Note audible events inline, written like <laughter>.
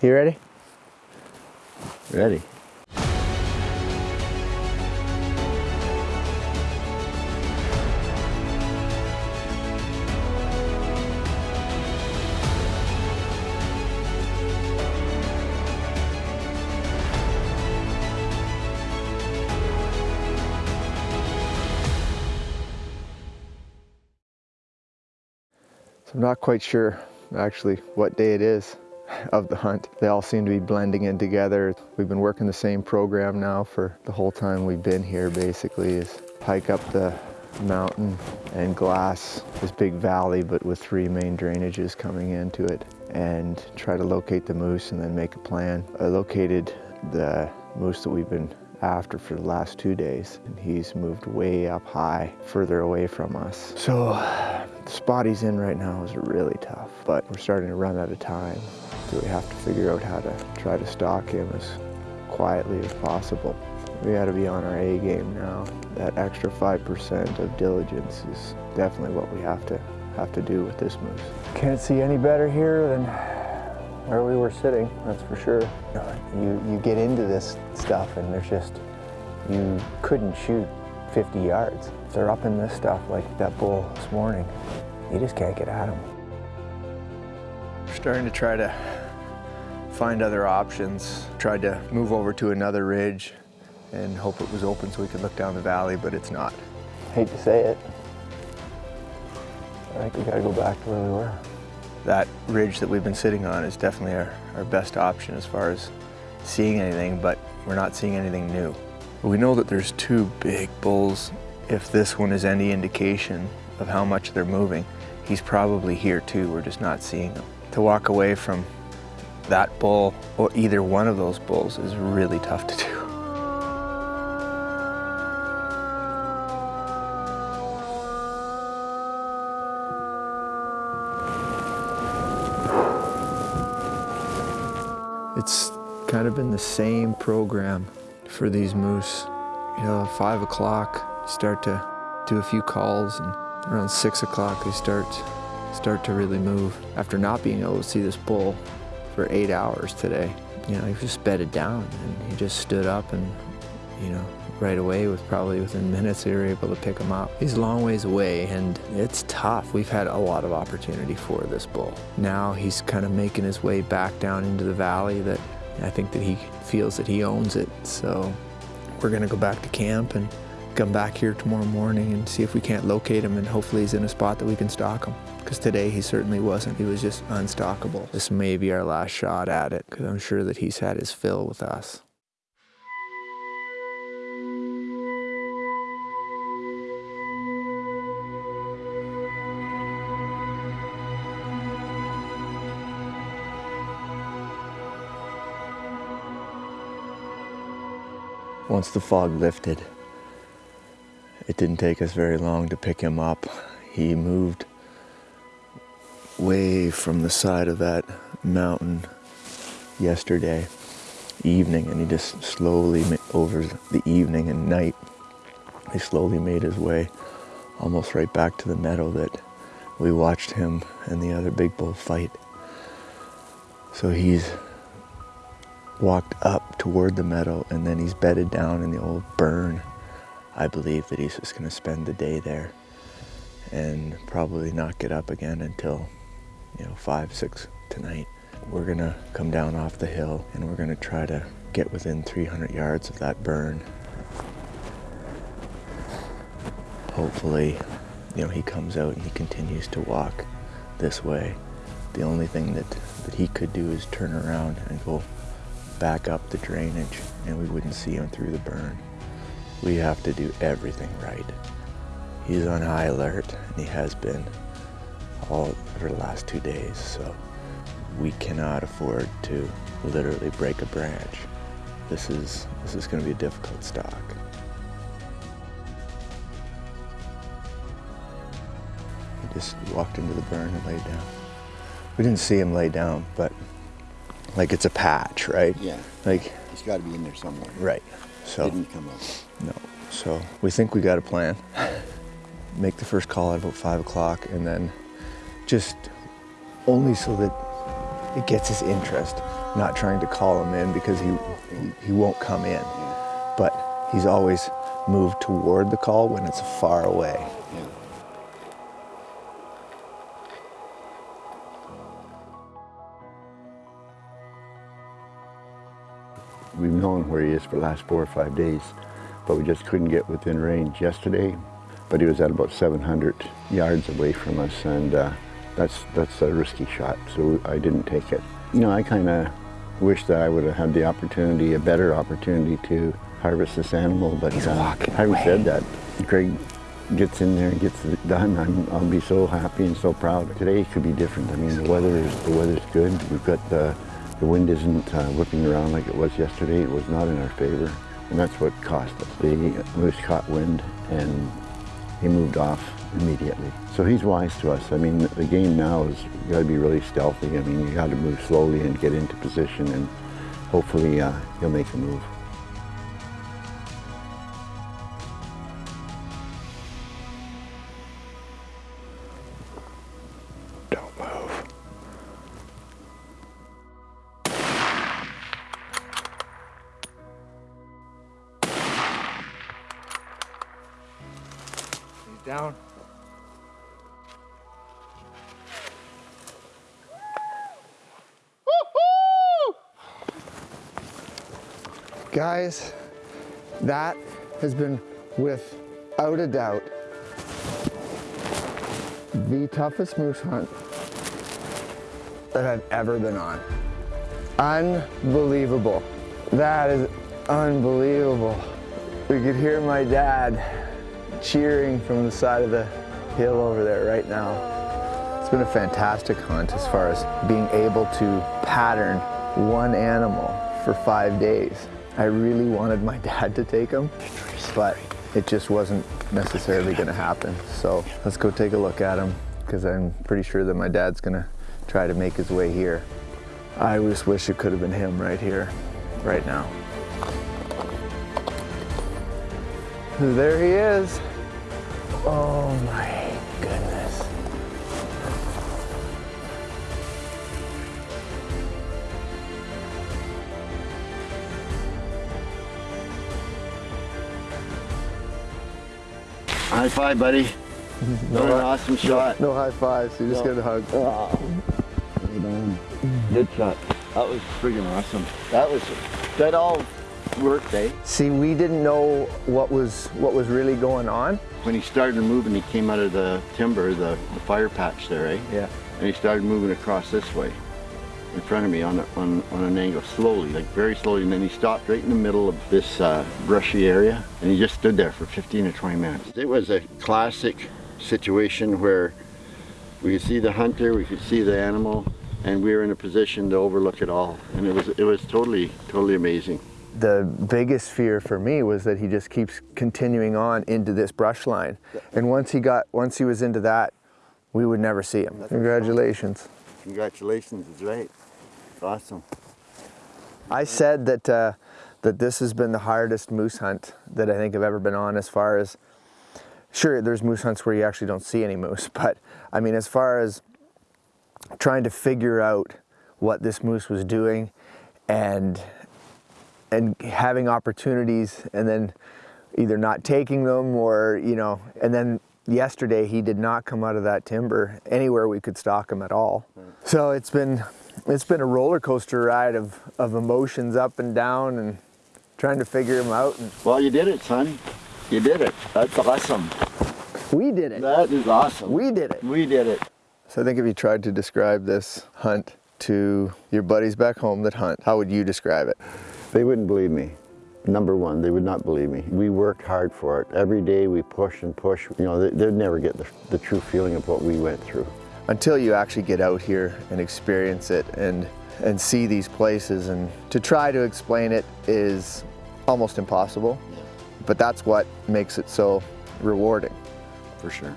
You ready? Ready. So I'm not quite sure actually what day it is of the hunt. They all seem to be blending in together. We've been working the same program now for the whole time we've been here basically is hike up the mountain and glass this big valley but with three main drainages coming into it and try to locate the moose and then make a plan. I located the moose that we've been after for the last two days and he's moved way up high further away from us. So the spot he's in right now is really tough but we're starting to run out of time so we have to figure out how to try to stalk him as quietly as possible. We got to be on our A game now. That extra 5% of diligence is definitely what we have to have to do with this moose. Can't see any better here than where we were sitting, that's for sure. You, you get into this stuff and there's just, you couldn't shoot 50 yards. They're up in this stuff like that bull this morning, you just can't get at them. We're starting to try to find other options. Tried to move over to another ridge and hope it was open so we could look down the valley, but it's not. Hate to say it. I think we gotta go back to where we were. That ridge that we've been sitting on is definitely our, our best option as far as seeing anything, but we're not seeing anything new. We know that there's two big bulls. If this one is any indication of how much they're moving, he's probably here too, we're just not seeing him. To walk away from that bull or either one of those bulls is really tough to do. It's kind of been the same program for these moose. You know, five o'clock, start to do a few calls, and around six o'clock they start start to really move. After not being able to see this bull for eight hours today, you know, he just bedded down and he just stood up and, you know, right away with probably within <laughs> minutes they were able to pick him up. He's a long ways away and it's tough. We've had a lot of opportunity for this bull. Now he's kind of making his way back down into the valley that I think that he feels that he owns it. So we're gonna go back to camp and come back here tomorrow morning and see if we can't locate him and hopefully he's in a spot that we can stalk him. Because today he certainly wasn't. He was just unstockable. This may be our last shot at it because I'm sure that he's had his fill with us. Once the fog lifted, it didn't take us very long to pick him up. He moved way from the side of that mountain yesterday evening and he just slowly over the evening and night he slowly made his way almost right back to the meadow that we watched him and the other big bull fight so he's walked up toward the meadow and then he's bedded down in the old burn. I believe that he's just going to spend the day there and probably not get up again until, you know, five, six tonight. We're to come down off the hill and we're to try to get within 300 yards of that burn. Hopefully, you know, he comes out and he continues to walk this way. The only thing that, that he could do is turn around and go back up the drainage and we wouldn't see him through the burn. We have to do everything right. He's on high alert and he has been all for the last two days, so we cannot afford to literally break a branch. This is, this is gonna be a difficult stalk. He just walked into the burn and laid down. We didn't see him lay down, but like it's a patch, right? Yeah. Like He's got to be in there somewhere. right. So Didn't come up. no. So we think we got a plan. Make the first call at about five o'clock, and then just only so that it gets his interest. not trying to call him in because he, he, he won't come in. But he's always moved toward the call when it's far away. We've known where he is for the last four or five days, but we just couldn't get within range yesterday. But he was at about 700 yards away from us, and uh, that's that's a risky shot, so I didn't take it. You know, I kind of wish that I would have had the opportunity, a better opportunity to harvest this animal, but He's uh, having away. said that, Greg gets in there and gets it done. I'm, I'll be so happy and so proud. Today could be different. I mean, the weather is the weather's good. We've got the the wind isn't uh, whipping around like it was yesterday. It was not in our favor, and that's what cost us. The moose caught wind and he moved off immediately. So he's wise to us. I mean, the game now is you got to be really stealthy. I mean, you got to move slowly and get into position, and hopefully uh, he'll make a move. Don't move. He's down. Guys, that has been without a doubt the toughest moose hunt that I've ever been on. Unbelievable. That is unbelievable. We could hear my dad cheering from the side of the hill over there right now. It's been a fantastic hunt as far as being able to pattern one animal for five days. I really wanted my <laughs> dad to take him, but it just wasn't necessarily gonna happen. So let's go take a look at him because I'm pretty sure that my dad's gonna try to make his way here. I just wish it could have been him right here, right now. There he is. Oh my goodness. High five, buddy. <laughs> What an awesome shot. No high fives, you just No. get a hug. Good shot. That was friggin' awesome. That was, that all worked, eh? See, we didn't know what was what was really going on. When he started moving, he came out of the timber, the, the fire patch there, eh? Yeah. And he started moving across this way in front of me on, a, on, on an angle, slowly, like very slowly. And then he stopped right in the middle of this uh, brushy area and he just stood there for 15 or 20 minutes. It was a classic situation where we could see the hunter, we could see the animal, and we were in a position to overlook it all. And it was, it was totally, totally amazing. The biggest fear for me was that he just keeps continuing on into this brush line. And once he got once he was into that, we would never see him. Congratulations. Congratulations, it's right. Awesome. I said that uh, that this has been the hardest moose hunt that I think I've ever been on as far as sure there's moose hunts where you actually don't see any moose <laughs> but I mean as far as trying to figure out what this moose was doing and and having opportunities and then either not taking them or you know and then yesterday he did not come out of that timber anywhere we could stalk him at all so it's been it's been a roller coaster ride of of emotions up and down and trying to figure them out and Well, you did it, son. You did it. That's awesome. we did it That is awesome. we did it We did it. so i think if you tried to describe this hunt to your buddies back home that hunt how would you describe it They wouldn't believe me. Number one, they would not believe me. We worked hard for it. Every day we push and push. You know, they, they'd never get the, the true feeling of what we went through. Until you actually get out here and experience it and and see these places. And to try to explain it is almost impossible but that's what makes it so rewarding. For sure.